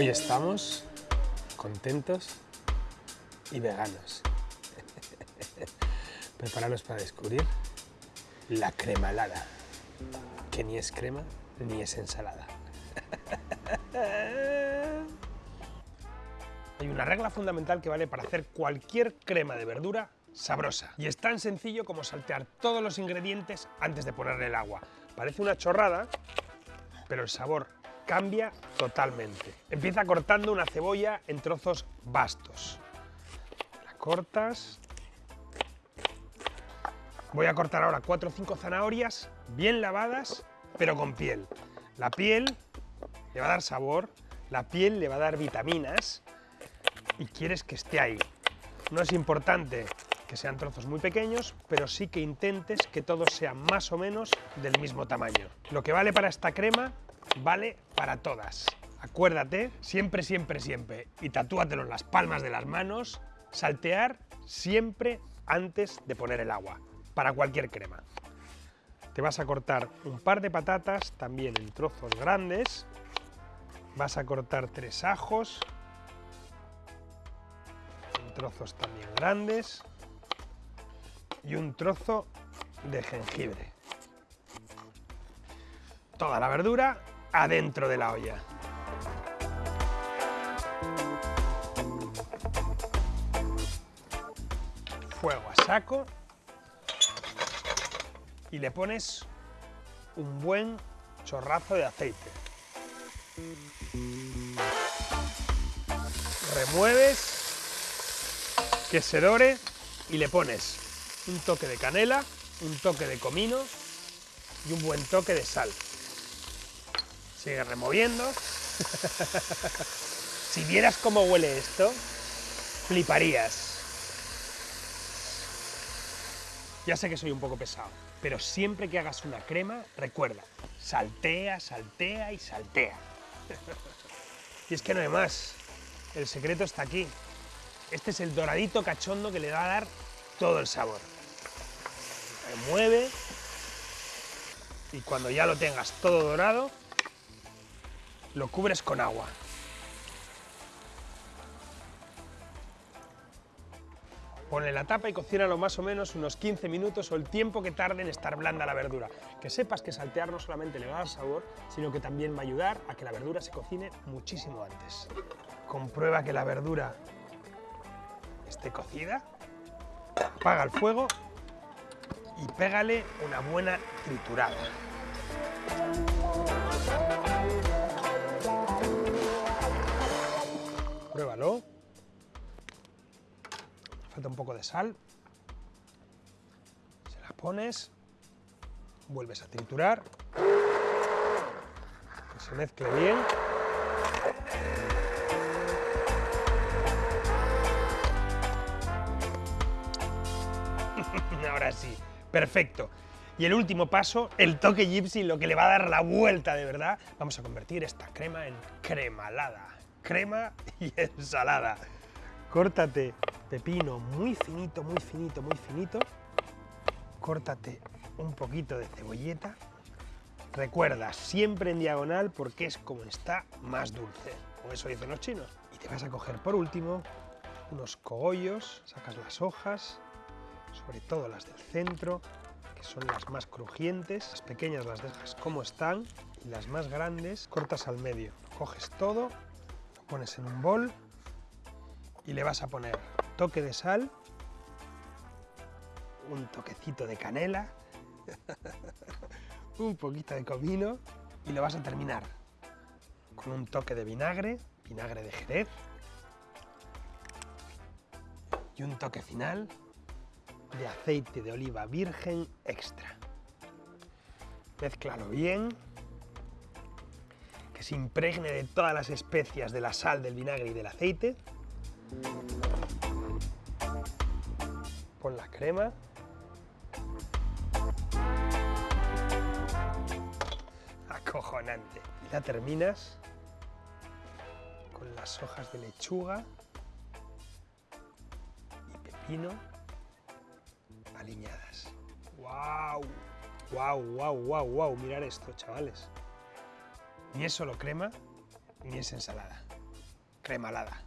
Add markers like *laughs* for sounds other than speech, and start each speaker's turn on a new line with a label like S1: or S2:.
S1: Hoy estamos contentos y veganos. *laughs* Preparados para descubrir la cremalada, que ni es crema ni es ensalada. *laughs* Hay una regla fundamental que vale para hacer cualquier crema de verdura sabrosa. Y es tan sencillo como saltear todos los ingredientes antes de ponerle el agua. Parece una chorrada, pero el sabor cambia totalmente. Empieza cortando una cebolla en trozos bastos. La cortas. Voy a cortar ahora 4 o 5 zanahorias bien lavadas, pero con piel. La piel le va a dar sabor, la piel le va a dar vitaminas y quieres que esté ahí. No es importante que sean trozos muy pequeños, pero sí que intentes que todos sean más o menos del mismo tamaño. Lo que vale para esta crema, vale para todas. Acuérdate, siempre, siempre, siempre, y tatúatelo en las palmas de las manos, saltear siempre antes de poner el agua, para cualquier crema. Te vas a cortar un par de patatas, también en trozos grandes, vas a cortar tres ajos, en trozos también grandes, y un trozo de jengibre. Toda la verdura adentro de la olla. Fuego a saco y le pones un buen chorrazo de aceite. Remueves que se dore y le pones un toque de canela, un toque de comino y un buen toque de sal. Sigue removiendo. si vieras cómo huele esto, fliparías. Ya sé que soy un poco pesado, pero siempre que hagas una crema, recuerda, saltea, saltea y saltea. y es que no hay más, el secreto está aquí. Este es el doradito cachondo que le va a dar todo el sabor. Remueve y cuando ya lo tengas todo dorado, lo cubres con agua. Ponle la tapa y cocínalo más o menos unos 15 minutos o el tiempo que tarde en estar blanda la verdura. Que sepas que saltear no solamente le va a dar sabor, sino que también va a ayudar a que la verdura se cocine muchísimo antes. Comprueba que la verdura esté cocida apaga el fuego y pégale una buena triturada. Falta un poco de sal. Se la pones, vuelves a triturar, que se mezcle bien. *laughs* Ahora sí, perfecto. Y el último paso, el toque gypsy, lo que le va a dar la vuelta de verdad. Vamos a convertir esta crema en cremalada. Crema y *laughs* ensalada. Córtate pepino muy finito, muy finito, muy finito. Córtate un poquito de cebolleta. Recuerda, siempre en diagonal porque es como está más dulce. Con eso dicen los chinos. Y te vas a coger por último unos cogollos, sacas las hojas, sobre todo las del centro, que son las más crujientes. Las pequeñas las dejas como están y las más grandes cortas al medio. Coges todo, pones en un bol y le vas a poner toque de sal, un toquecito de canela, *laughs* un poquito de comino y lo vas a terminar con un toque de vinagre, vinagre de jerez y un toque final de aceite de oliva virgen extra. Mézclalo bien, que se impregne de todas las especias de la sal, del vinagre y del aceite. Pon la crema. Acojonante. Y la terminas con las hojas de lechuga y pepino aliñadas. ¡Wow! ¡Wow, wow, wow, wow! Mirar esto, chavales. Ni es solo crema, ni es ensalada. Cremalada.